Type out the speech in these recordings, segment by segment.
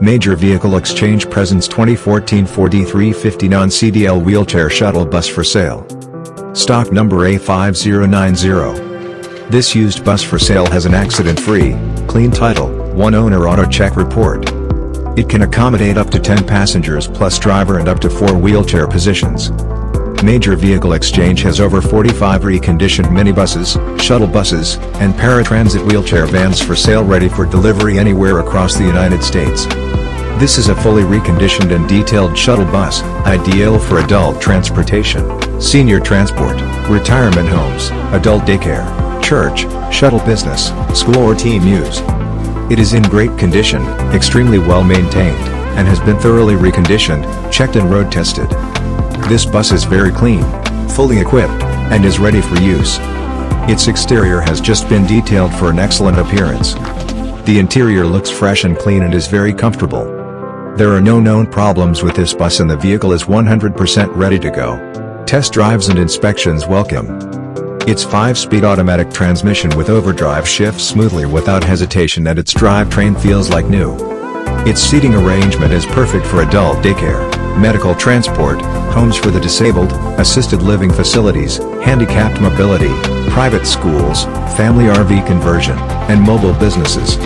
Major Vehicle Exchange presents 2014 Ford E350 non-CDL wheelchair shuttle bus for sale. Stock number A5090. This used bus for sale has an accident-free, clean title, one owner auto check report. It can accommodate up to 10 passengers plus driver and up to 4 wheelchair positions. Major Vehicle Exchange has over 45 reconditioned minibuses, shuttle buses, and paratransit wheelchair vans for sale ready for delivery anywhere across the United States. This is a fully reconditioned and detailed shuttle bus, ideal for adult transportation, senior transport, retirement homes, adult daycare, church, shuttle business, school or team use. It is in great condition, extremely well maintained, and has been thoroughly reconditioned, checked and road tested. This bus is very clean, fully equipped, and is ready for use. Its exterior has just been detailed for an excellent appearance. The interior looks fresh and clean and is very comfortable. There are no known problems with this bus and the vehicle is 100% ready to go. Test drives and inspections welcome. Its 5-speed automatic transmission with overdrive shifts smoothly without hesitation and its drivetrain feels like new. Its seating arrangement is perfect for adult daycare medical transport, homes for the disabled, assisted living facilities, handicapped mobility, private schools, family RV conversion, and mobile businesses.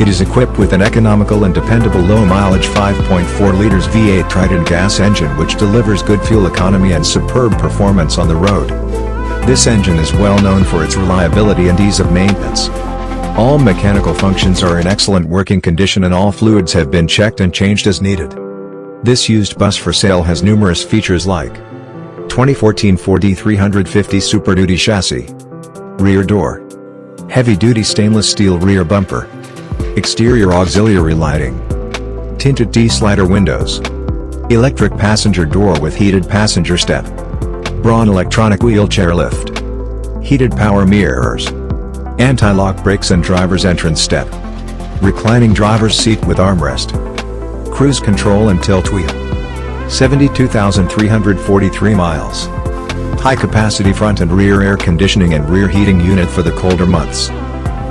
It is equipped with an economical and dependable low-mileage 5.4 liters V8 Triton gas engine which delivers good fuel economy and superb performance on the road. This engine is well known for its reliability and ease of maintenance. All mechanical functions are in excellent working condition and all fluids have been checked and changed as needed. This used bus for sale has numerous features like 2014 Ford E350 Super Duty chassis, rear door, heavy-duty stainless steel rear bumper, exterior auxiliary lighting, tinted T-slider windows, electric passenger door with heated passenger step, Braun electronic wheelchair lift, heated power mirrors, anti-lock brakes and driver's entrance step, reclining driver's seat with armrest, cruise control and tilt wheel. 72,343 miles. High-capacity front and rear air conditioning and rear heating unit for the colder months.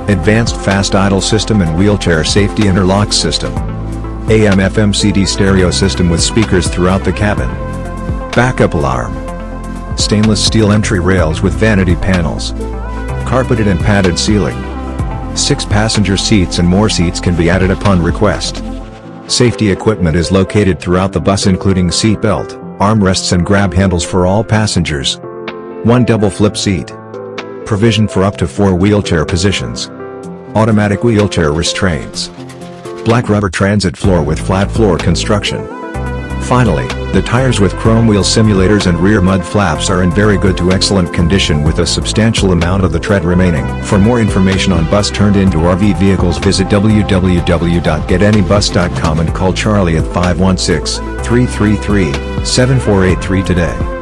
Advanced fast idle system and wheelchair safety interlock system. AM FM CD stereo system with speakers throughout the cabin. Backup alarm. Stainless steel entry rails with vanity panels. Carpeted and padded ceiling. Six passenger seats and more seats can be added upon request. Safety equipment is located throughout the bus including seat belt, armrests and grab handles for all passengers. One double flip seat. Provision for up to four wheelchair positions. Automatic wheelchair restraints. Black rubber transit floor with flat floor construction. Finally, the tires with chrome wheel simulators and rear mud flaps are in very good to excellent condition with a substantial amount of the tread remaining. For more information on bus turned into RV vehicles visit www.getanybus.com and call Charlie at 516-333-7483 today.